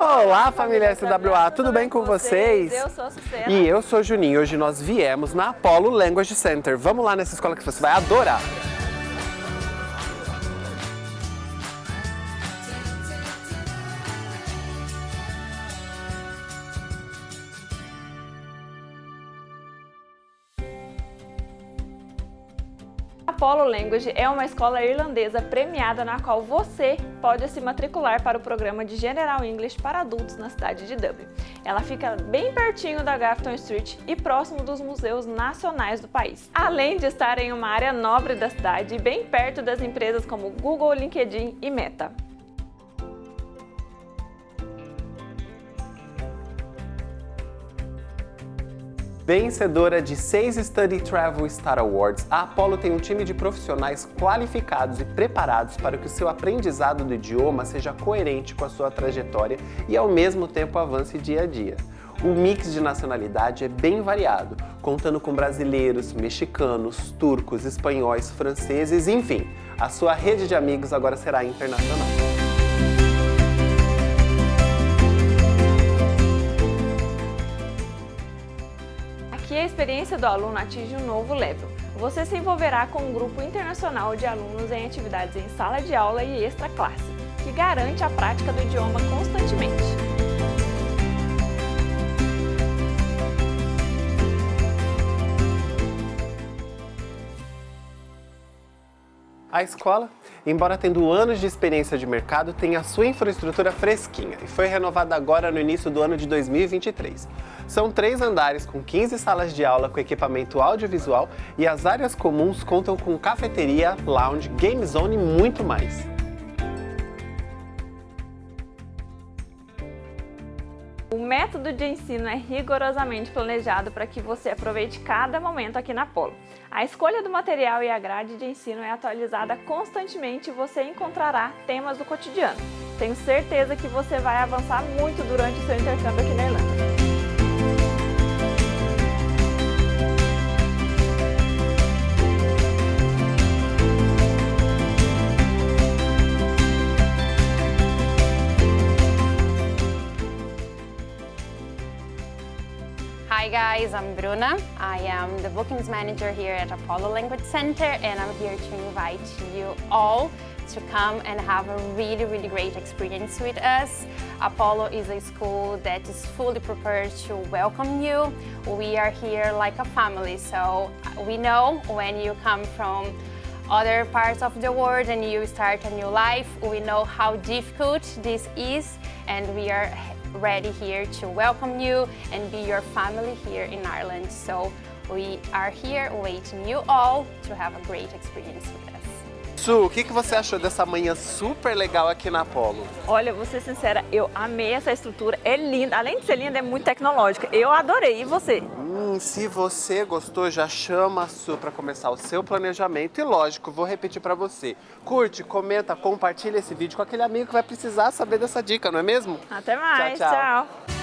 Olá, família SWA, tudo bem com vocês? Eu sou a Sucena. E eu sou Juninho. Hoje nós viemos na Apollo Language Center. Vamos lá nessa escola que você vai adorar. Apollo Language é uma escola irlandesa premiada na qual você pode se matricular para o programa de General English para adultos na cidade de Dublin. Ela fica bem pertinho da Grafton Street e próximo dos museus nacionais do país. Além de estar em uma área nobre da cidade e bem perto das empresas como Google, LinkedIn e Meta. Vencedora de seis Study Travel Star Awards, a Apollo tem um time de profissionais qualificados e preparados para que o seu aprendizado do idioma seja coerente com a sua trajetória e ao mesmo tempo avance dia a dia. O mix de nacionalidade é bem variado, contando com brasileiros, mexicanos, turcos, espanhóis, franceses, enfim, a sua rede de amigos agora será internacional. Aqui a experiência do aluno atinge um novo level. Você se envolverá com um grupo internacional de alunos em atividades em sala de aula e extra classe, que garante a prática do idioma constantemente. A escola, embora tendo anos de experiência de mercado, tem a sua infraestrutura fresquinha e foi renovada agora no início do ano de 2023. São três andares com 15 salas de aula com equipamento audiovisual e as áreas comuns contam com cafeteria, lounge, game zone e muito mais. O método de ensino é rigorosamente planejado para que você aproveite cada momento aqui na Polo. A escolha do material e a grade de ensino é atualizada constantemente e você encontrará temas do cotidiano. Tenho certeza que você vai avançar muito durante o seu intercâmbio aqui na Irlanda. Hi guys, I'm Bruna. I am the bookings manager here at Apollo Language Center and I'm here to invite you all to come and have a really, really great experience with us. Apollo is a school that is fully prepared to welcome you. We are here like a family, so we know when you come from other parts of the world and you start a new life, we know how difficult this is and we are ready here to welcome you and be your family here in Ireland. So we are here waiting you all to have a great experience with us. Su, o que, que você achou dessa manhã super legal aqui na Apollo? Olha, vou ser sincera, eu amei essa estrutura, é linda, além de ser linda, é muito tecnológica. Eu adorei, e você? Hum, se você gostou, já chama a Su para começar o seu planejamento e lógico, vou repetir para você. Curte, comenta, compartilha esse vídeo com aquele amigo que vai precisar saber dessa dica, não é mesmo? Até mais, tchau. tchau. tchau.